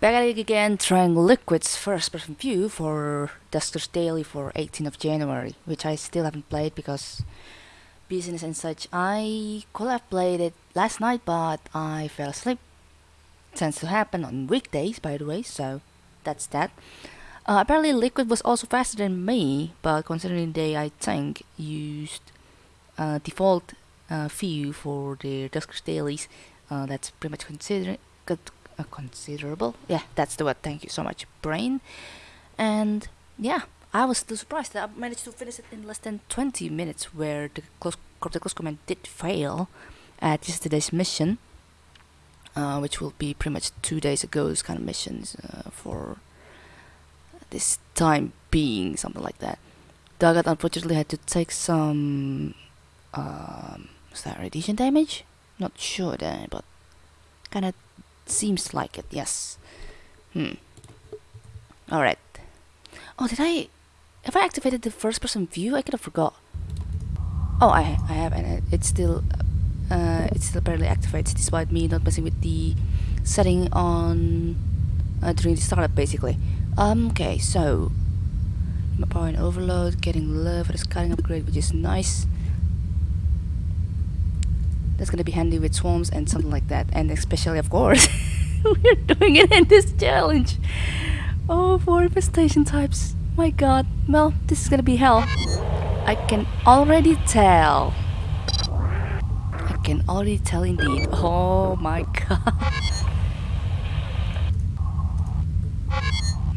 Back at it again, trying Liquid's first person view for Duskers Daily for 18th of January, which I still haven't played because business and such. I could have played it last night, but I fell asleep. Tends to happen on weekdays, by the way, so that's that. Uh, apparently, Liquid was also faster than me, but considering they, I think, used uh, default uh, view for their Duskers Dailies, uh, that's pretty much consider uh, considerable. Yeah, that's the word. Thank you so much, brain. And yeah, I was still surprised that I managed to finish it in less than 20 minutes, where the close, the close command did fail at yesterday's mission, uh, which will be pretty much two days ago's kind of missions uh, for this time being, something like that. Dagat unfortunately had to take some um, was that radiation damage? Not sure there, but kind of Seems like it, yes. Hmm. Alright. Oh, did I... Have I activated the first person view? I could have forgot. Oh, I, I have, and it's still... Uh, it's still apparently activated despite me not messing with the setting on... Uh, during the startup, basically. Um, okay, so... My power and overload, getting love for the scouting upgrade, which is nice. That's gonna be handy with swarms and something like that. And especially, of course, we're doing it in this challenge. Oh, four infestation types. My god. Well, this is gonna be hell. I can already tell. I can already tell indeed. Oh my god.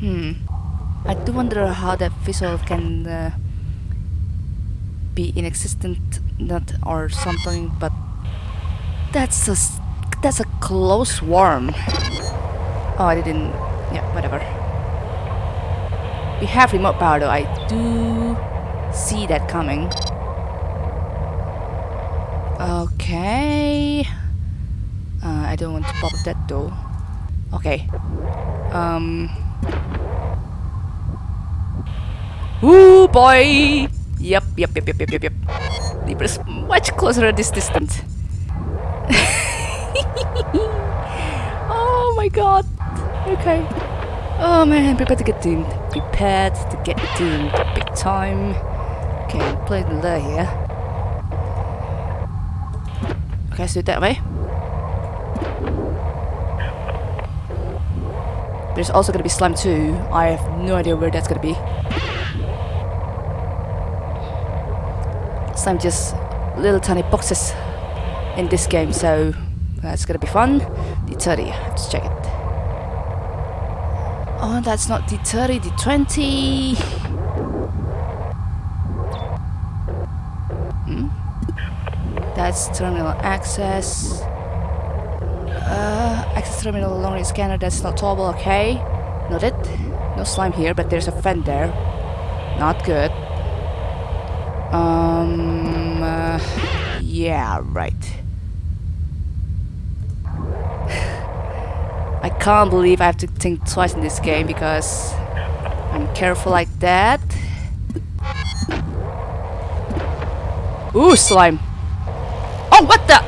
Hmm. I do wonder how that visual can uh, be inexistent, not or something, but that's a that's a close worm. Oh, I didn't. Yeah, whatever. We have remote power though. I do see that coming. Okay. Uh, I don't want to pop that though. Okay. Um. Ooh boy! Yep, yep, yep, yep, yep, yep, yep. Libra is much closer at this distance. oh my god. Okay. Oh man, prepared to get doomed. Prepared to get doomed. Big time. Okay, play the lure here. Okay, let's do it that way. There's also gonna be slime too. I have no idea where that's gonna be. Slime just little tiny boxes in this game, so that's gonna be fun. D30, let's check it. Oh, that's not D30, D20. Hmm? That's terminal access. Uh, access terminal long range scanner, that's not towable, okay. Not it. No slime here, but there's a fan there. Not good. Um, uh, yeah, right. I can't believe I have to think twice in this game because I'm careful like that. Ooh, slime. Oh, what the?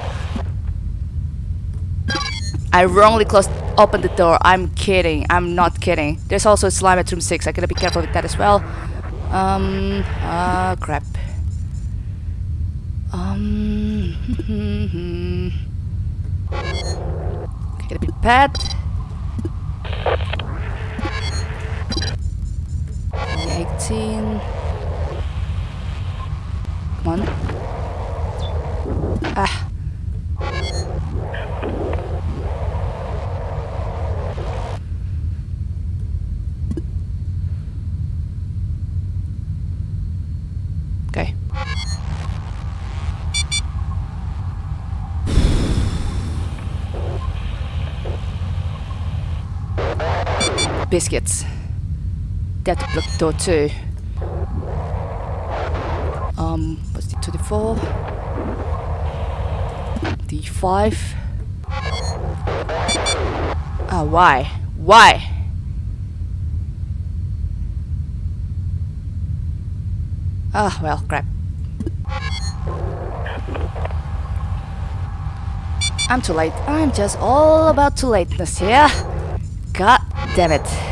I wrongly closed, opened the door. I'm kidding. I'm not kidding. There's also slime at room 6. I gotta be careful with that as well. Um, ah, uh, crap. Um, okay, gotta be prepared. 18. Come on. Ah. Okay. Biscuits. That blocked door too. Um, what's the 24? D5. Ah, why? Why? Ah, well, crap. I'm too late. I'm just all about too lateness here. God damn it.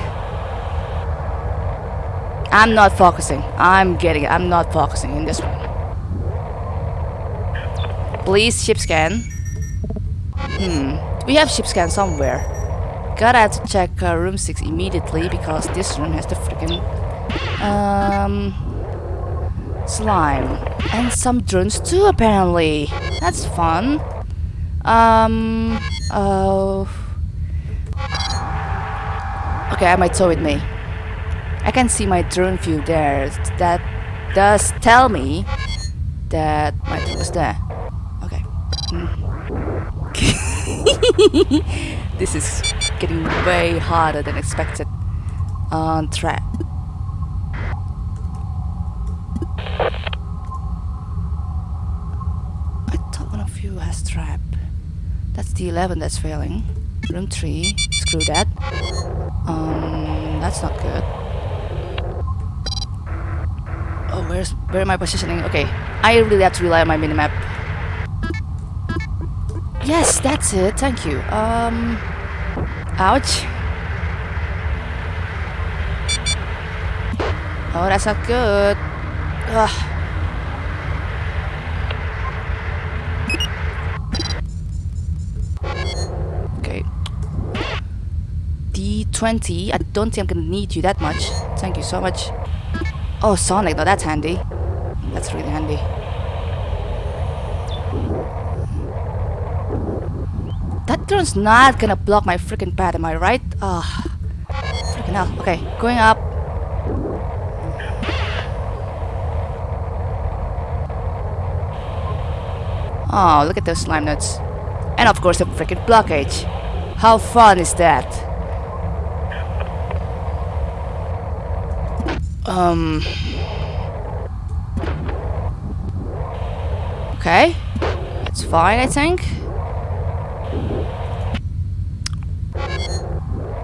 I'm not focusing. I'm getting it. I'm not focusing in this one. Please ship scan. Hmm. We have ship scan somewhere. Gotta have to check uh, room 6 immediately because this room has the freaking um slime and some drones too apparently. That's fun. Um oh Okay, I might tow with me. I can see my drone view there. That does tell me that my drone was there. Okay. This is getting way harder than expected on trap. I thought one of you has trap. That's the 11 that's failing. Room 3, screw that. Um, that's not good. Oh, where's where am I positioning? Okay, I really have to rely on my minimap. Yes, that's it. Thank you. Um, ouch. Oh, that's not good. Ugh. Okay. D20. I don't think I'm gonna need you that much. Thank you so much. Oh, Sonic. No, that's handy. That's really handy. That drone's not gonna block my freaking path, am I right? Ah, freaking hell. Okay, going up. Oh, look at those slime nuts. And of course the freaking blockage. How fun is that? Um... Okay. That's fine, I think.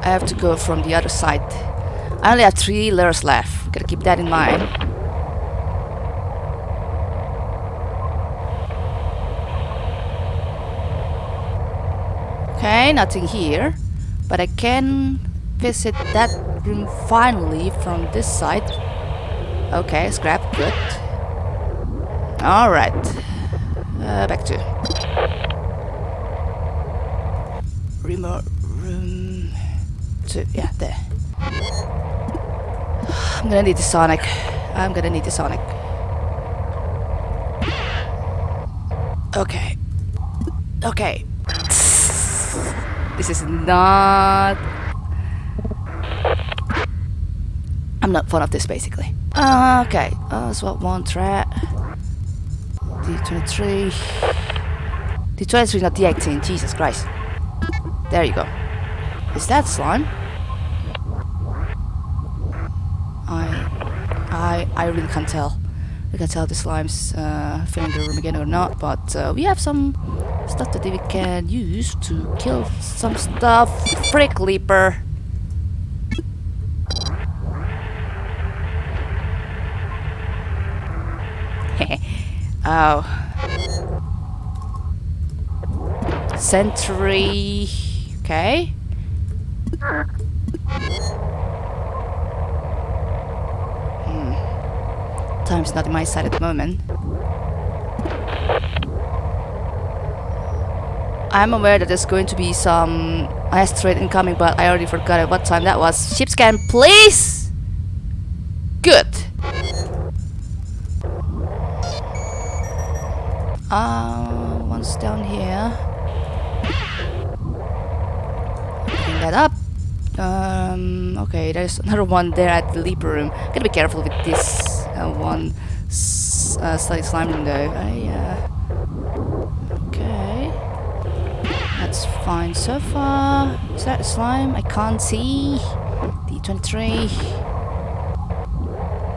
I have to go from the other side. I only have three layers left. Gotta keep that in mind. Okay, nothing here. But I can visit that room finally from this side. Okay, scrap, good. Alright. Uh, back to remote room two. Yeah, there. I'm gonna need the Sonic. I'm gonna need the Sonic. Okay. Okay. This is not... I'm not fond of this, basically. Uh, okay. Uh, swap one track. D23. D23, not D18. Jesus Christ. There you go. Is that slime? I... I... I really can't tell. We can tell if the slime's uh, filling the room again or not, but uh, we have some stuff that we can use to kill some stuff. Frick Leaper! Oh. Sentry. Okay. Hmm. Time's not on my side at the moment. I'm aware that there's going to be some asteroid incoming, but I already forgot at what time that was. Ship scan, please! Uh, one's down here. Picking that up. Um, okay, there's another one there at the leaper room. Gotta be careful with this uh, one s uh, slightly slime room though. I, uh, okay. That's fine so far. Is that slime? I can't see. D23.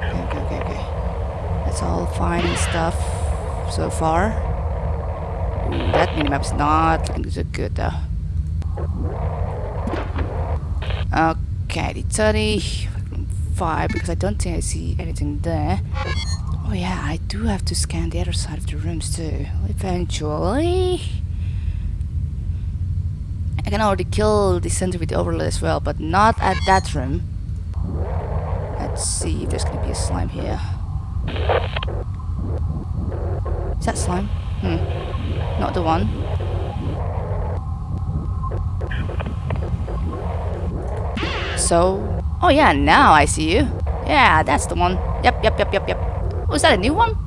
Okay, okay, okay, okay. That's all fine and stuff so far. That minimap's not looking so good though. Okay, the 30, 5, because I don't think I see anything there. Oh yeah, I do have to scan the other side of the rooms too, eventually. I can already kill the sentry with the overload as well, but not at that room. Let's see if there's gonna be a slime here. Is that slime? Hmm. Not the one. So... Oh yeah, now I see you. Yeah, that's the one. Yep, yep, yep, yep, yep. Oh, that a new one?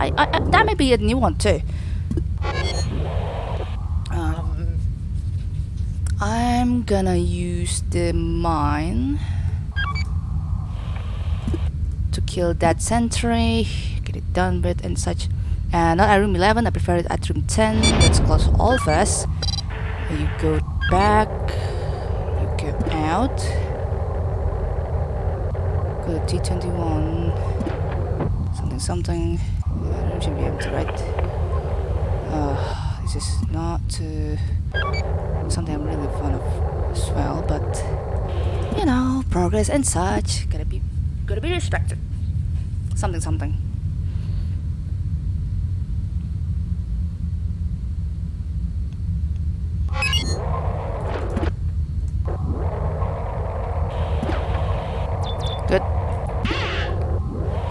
I, I, I, that may be a new one too. Um, I'm gonna use the mine to kill that sentry, get it done with and such. And not at room 11, I prefer it at room 10. Let's close all first. You go back, you go out, go to T21, something something. I don't should be able to write. Uh, this is not uh, something I'm really fond of as well, but you know, progress and such gotta be gotta be respected. Something something. Good.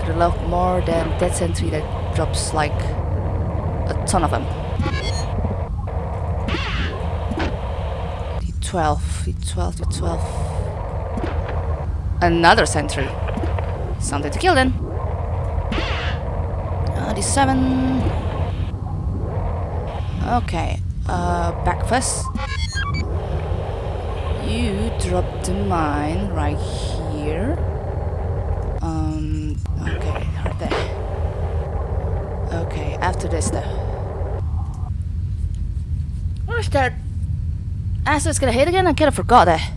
Have loved more than that sentry that drops like a ton of them. D12, D12, D12. Another sentry. Something to kill then. Uh, D7. Okay, uh, back first. You drop the mine right here. Um, okay, right there. Okay, after this though. Where's that? Asset's gonna hit again? I kinda forgot that.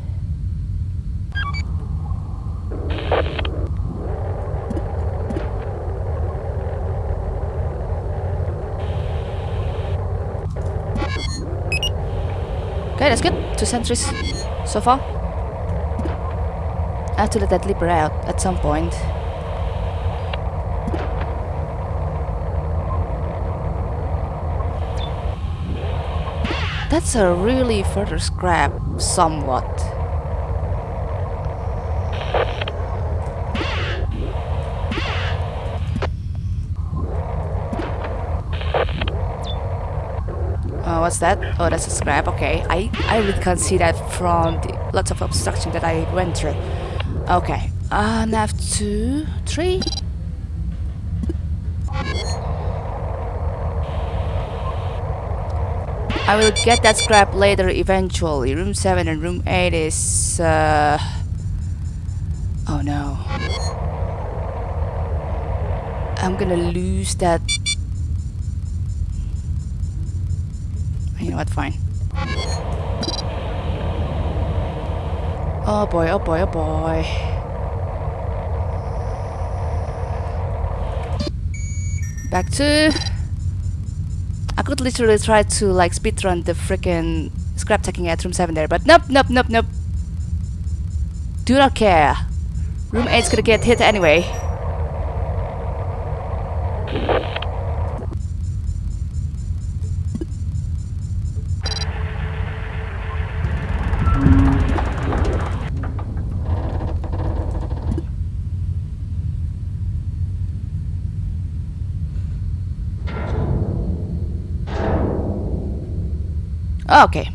Okay, that's good. Two sentries so far. I have to let that leaper out at some point. That's a really further scrap, somewhat. Oh, what's that? Oh, that's a scrap. Okay, I I really can't see that from the lots of obstruction that I went through. Okay, uh, nav two, three. I will get that scrap later eventually. Room 7 and room 8 is... Uh... Oh no. I'm gonna lose that... You know what, fine. Oh boy, oh boy, oh boy. Back to... I could literally try to like speedrun the freaking scrap taking at room 7 there, but nope, nope, nope, nope. Do not care. Room 8's gonna get hit anyway. Okay.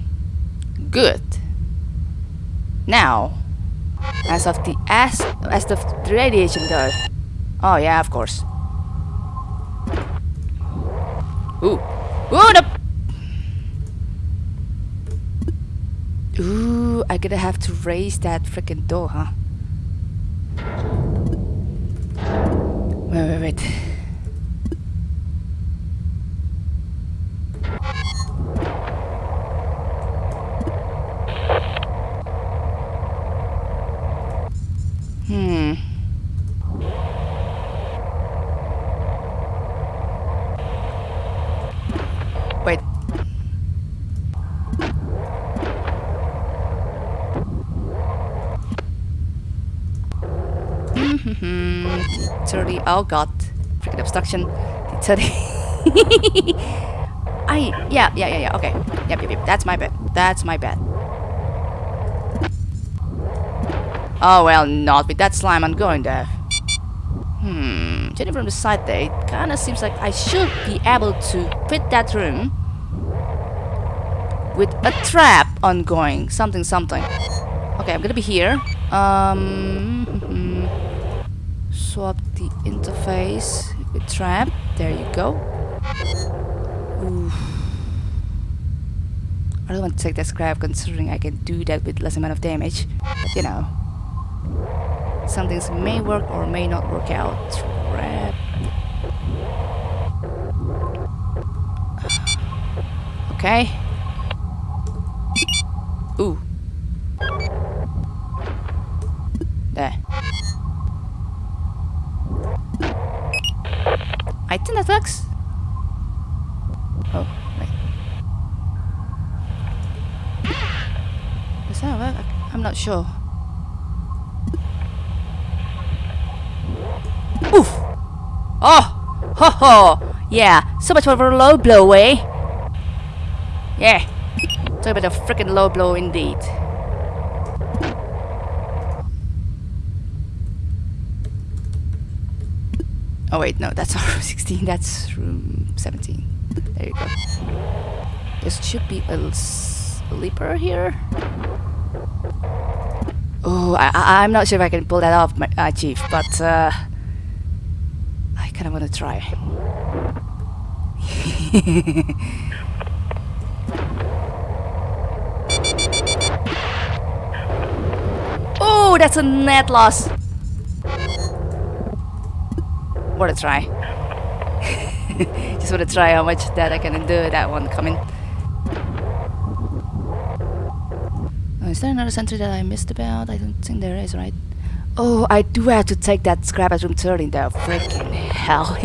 Good. Now, as of the as as the radiation though. Oh yeah, of course. Ooh. Ooh, no. Ooh, I gonna have to raise that freaking door, huh? Wait, wait, wait. Hmm. Wait. Mm-hmm. 30. Oh god. Freaking obstruction. 30. I yeah yeah yeah yeah okay. Yep yep yep. That's my bad. That's my bad. Oh well, not with that slime. I'm going there. Hmm. Judging from the side there, it kind of seems like I should be able to fit that room with a trap ongoing. Something something. Okay, I'm gonna be here. Um. Swap the interface with trap. There you go. Oof. I don't want to take that scrap considering I can do that with less amount of damage. But you know. Some things may work or may not work out. Trap. Okay. Ooh. There. I think that works. Oh, wait. Does that work? I- I'm not sure. Oof! Oh! Ho ho! Yeah, so much for a low blow, eh? Yeah. Talk about a freaking low blow indeed. Oh wait, no, that's room 16, that's room 17. There you go. There should be a sleeper here. Oh, I, I'm not sure if I can pull that off, my, uh, Chief, but uh, I kind of want to try. oh, that's a net loss. What a try? Just want to try how much that I can do that one coming. Is there another sentry that I missed about? I don't think there is, right? Oh, I do have to take that scrap at room 13 though. Freaking hell.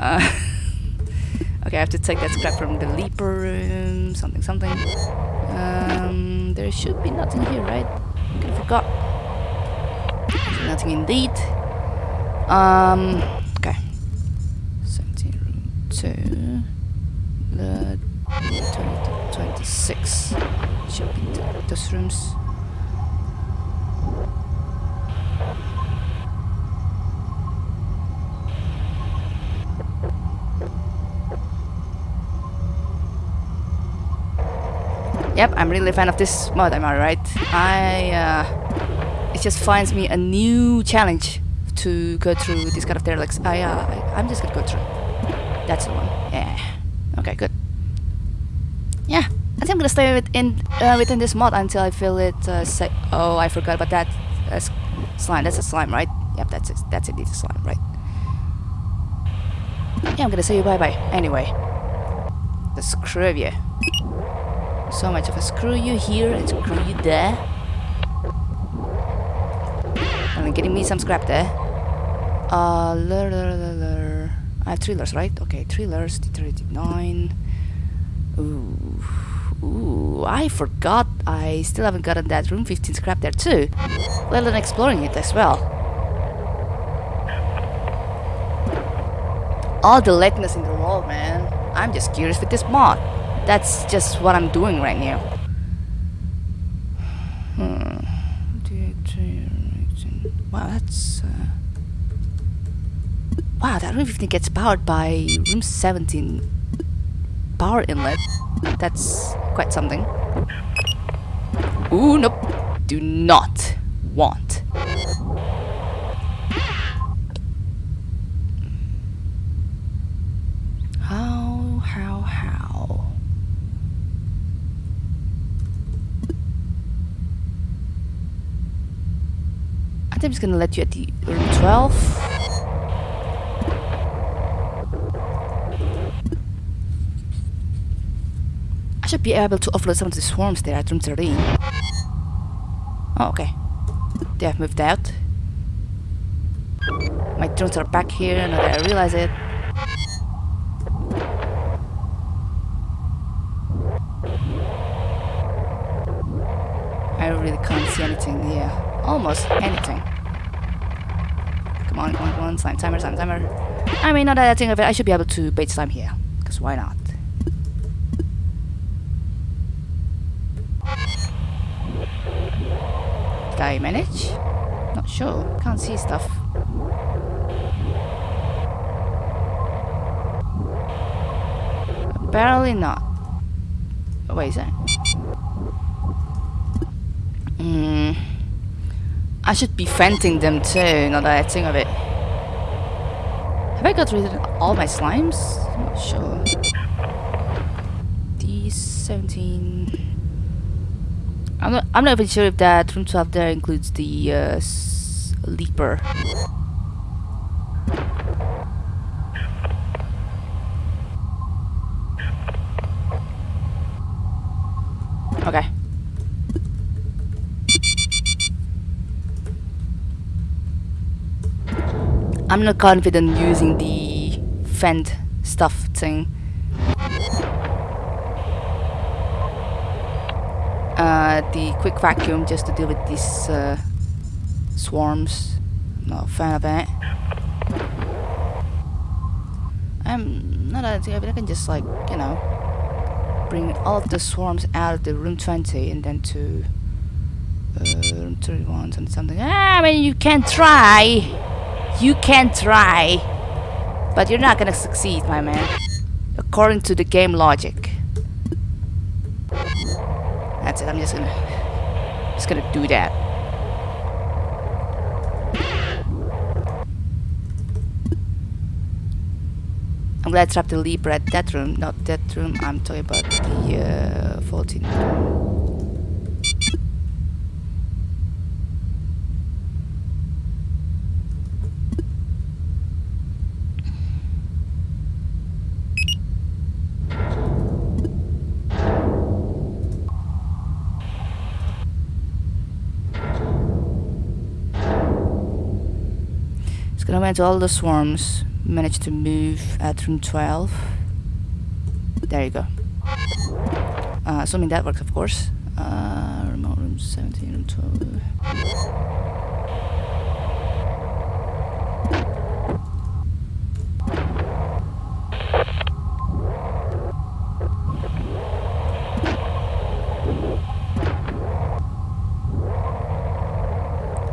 uh, okay, I have to take that scrap from the leaper room. Something, something. Um, there should be nothing here, right? I forgot. Nothing indeed. Um, okay. 17 room 2. The 20 26 should be th those rooms. Yep, I'm really a fan of this mod, am I right? I, uh, it just finds me a new challenge to go through this kind of derelicts. I, uh, I, I'm just gonna go through. That's the one. Yeah. Okay, good. I think I'm gonna stay within uh, within this mod until I feel it. Uh, say oh, I forgot about that uh, slime. That's a slime, right? Yep, that's it. That's indeed a slime, right? Yeah, I'm gonna say you bye bye. Anyway, the screw you. So much of a screw you here and screw you there. Only getting me some scrap there. Uh, lur, lur, lur, lur. I have thrillers, right? Okay, thrillers, nine. Ooh, ooh, I forgot I still haven't gotten that room 15 scrap there too. Let alone exploring it as well. All the lateness in the world, man. I'm just curious with this mod. That's just what I'm doing right now. Hmm. Wow, that's... Uh... Wow, that room 15 gets powered by room 17 power inlet. That's quite something. Ooh, nope. Do not want. How, how, how? I think I'm just gonna let you at the room 12. Be able to offload some of the swarms there at room 13. Oh, okay. They have moved out. My drones are back here now that I realize it. I really can't see anything here. Almost anything. Come on, come on, come on. Slime timer, slime timer. I mean, not that I think of it, I should be able to bait slime here. Because why not? I manage? Not sure. Can't see stuff. Apparently not. Oh, wait, is that? Hmm. I should be venting them too, now that I think of it. Have I got rid of all my slimes? I'm not sure. I'm not, I'm not even sure if that room 12 there includes the uh, leaper. Okay. I'm not confident using the vent stuff thing. Uh, the quick vacuum just to deal with these uh, swarms. Not a fan of it. I'm not a but I can just like, you know, bring all the swarms out of the room 20 and then to uh, room 31 and something. Ah, I mean, you can try. You can try, but you're not gonna succeed, my man. According to the game logic. That's it, I'm just gonna... Just gonna do that. I'm glad I trapped the leaper at that room, not that room. I'm talking about the uh, 14 Gonna all the swarms. Managed to move at room 12. There you go. Uh, assuming that works, of course. Uh, remote room 17, room 12.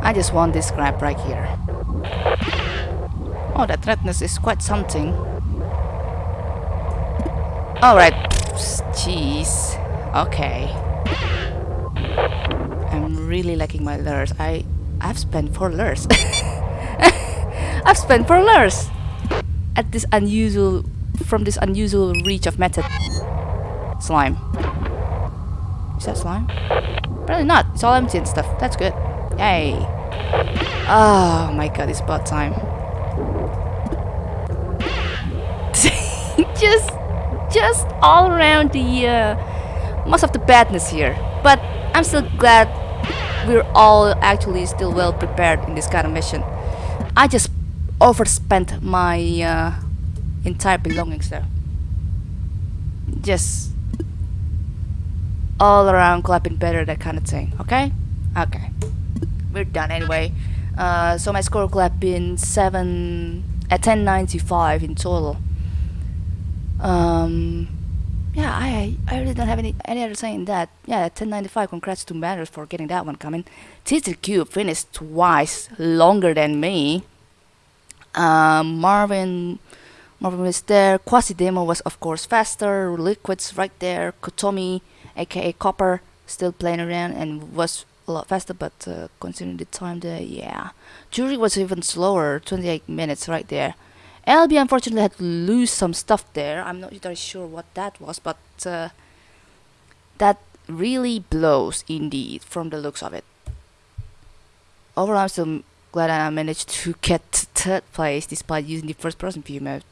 I just want this scrap right here. Oh, that redness is quite something. Alright. Jeez. Okay. I'm really liking my lures. I I've spent four lures. I've spent four lures at this unusual from this unusual reach of method slime. Is that slime? Probably not. It's all empty and stuff. That's good. Yay. Oh my god, it's about time. just just all around the uh, most of the badness here. But I'm still glad we're all actually still well prepared in this kind of mission. I just overspent my uh, entire belongings there. Just all around clapping better that kind of thing okay? Okay. We're done anyway. Uh, so my score clapping 7 at 1095 in total um, yeah, I I really don't have any any other saying that. Yeah, 1095. Congrats to Matters for getting that one coming. Tizzy Cube finished twice longer than me. Um, Marvin. Marvin was there. Quasi Demo was of course faster. Liquids right there. Kotomi, aka Copper, still playing around and was a lot faster. But uh, considering the time there, yeah, Jury was even slower. 28 minutes right there. LB unfortunately had to lose some stuff there. I'm not entirely sure what that was, but uh, that really blows indeed from the looks of it. Overall, I'm still glad I managed to get third place despite using the first person view mode.